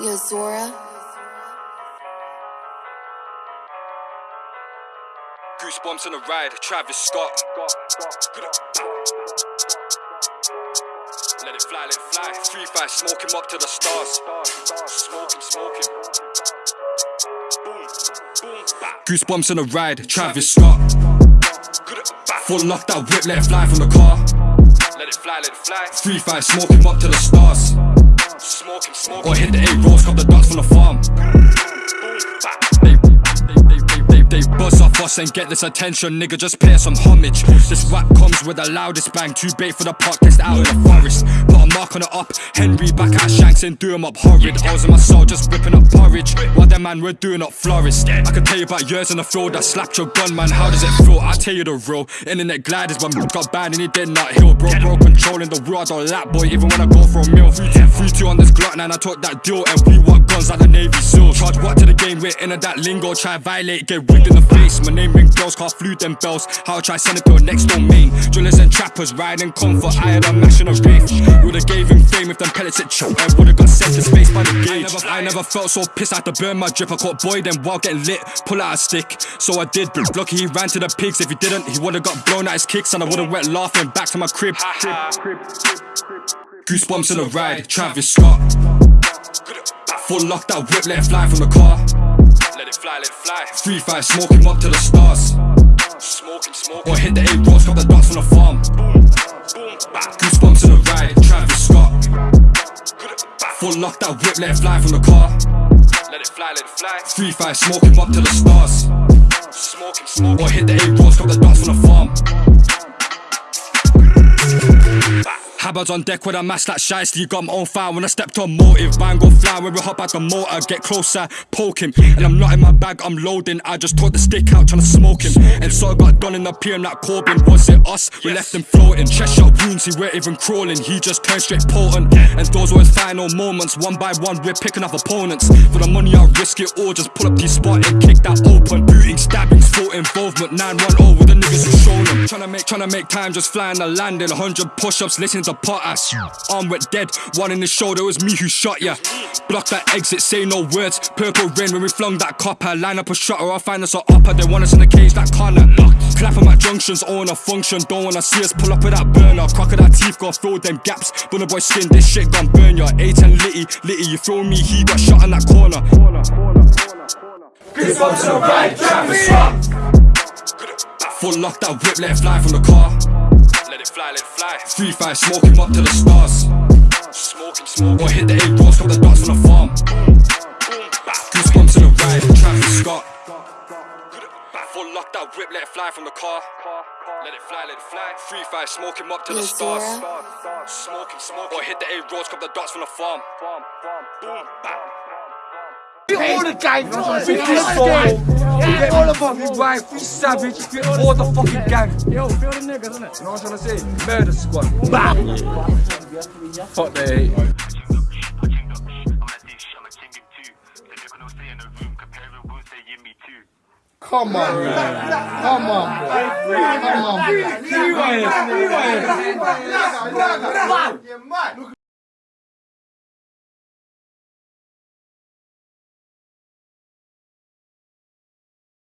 Yo, Zora. Goosebumps on the ride, Travis Scott. Let it fly, let it fly. Three five, smoke him up to the stars. Smoke him, smoke him. Goosebumps on the ride, Travis Scott. Full lock that whip, let it fly from the car. Let it fly, let it fly. Three five, smoke him up to the stars. Smoke him, smoke. Or hit the eight rolls, got the dots from the farm. They, they, buzz off us and get this attention, nigga. Just pay some homage. This rap comes with the loudest bang. Too bait for the podcast out in the forest. On it up. Henry back at Shanks and do him up horrid. I was in my soul just whipping up porridge. While them man we're doing up florist. I can tell you about years in the field that slapped your gun, man. How does it feel? I'll tell you the real. Internet gliders when got banned and he did not heal. Bro, bro, controlling the world. I don't lap boy, even when I go for a meal. 3 2 on this Glock, and I took that deal. And we want guns like the Navy SEAL. Charge what to the game, we're in that lingo. Try violate, get wigged in the face. My name ring bells, can't flew them bells. How I try send it to a next domain. Drillers and trappers riding comfort. I had a mash in a wraith. Would've gave him fame if them pellets it choke. And would've got sent to space by the gauge. I never, I never felt so pissed I had to burn my drip. I caught boy then while getting lit. Pull out a stick. So I did. But lucky he ran to the pigs. If he didn't, he would've got blown out his kicks. And I would've went laughing back to my crib. Goosebumps in the ride, Travis Scott. Full lock that whip, let it fly from the car. Let it fly, let it fly. Three five, smoke him up to the stars. Smoke him, smoke Or hit the eight rolls, got the dots from the farm. Goosebumps in the ride, Travis Scott. Full lock that whip, let it fly from the car. Let it fly, let it fly. Three five, smoke him up to the stars. Smoke him, smoke Or hit the eight On deck with a mask like shiesty. You got my own fire when I stepped on motive. Bang go fly when we hop out the motor. Get closer, poke him. And I'm not in my bag, I'm loading. I just took the stick out trying to smoke him. And so I got done in the PM like Corbin. Was it us? We left him floating. Chest shot wounds, he weren't even crawling. He just turned straight potent. And those were his final moments. One by one, we're picking up opponents. For the money, I'll risk it all. Just pull up these spot and kick that open. Booting, stabbings, full involvement. 9-1-0 with the niggas who shown them. Trying to make, tryna make time, just flying the landing. 100 push ups, listening to potash. Arm went dead, one in the shoulder, it was me who shot ya. Block that exit, say no words. Purple rain when we flung that copper. Line up a shot or I'll find us a upper. They want us in the cage that corner. Clap on my junctions, own a function. Don't wanna see us pull up with that burner. Crocodile teeth, got fill them gaps. Bunner boy skin, this shit gon' burn ya. 8 and Litty, Litty, you feel me? He got shot in that corner. Goosebumps on the ride, Travis Scott. Full lock that whip, let it fly from the car. Let it fly, let it fly. Three five, smoke him up to the stars. Smoke him, smoke Or hit the eight rolls, got the dots from the farm. Goosebumps in the ride, Travis Scott. Full lock that whip, let it fly from the car. Let it fly, let it fly. Three five, smoke him up to the stars. Smoke him, smoke Or hit the eight rolls, got the dots from the farm. Boom, bam. all the gang, we kiss for Get all of them, we we savage, we all the fucking gang. Yo, feel the niggas, innit? You know what I'm trying to say? Murder squad. Bam! Fuck the hate. Come on, man. Come on, bro. Come on, bro. Rewind, rewind. You're mad.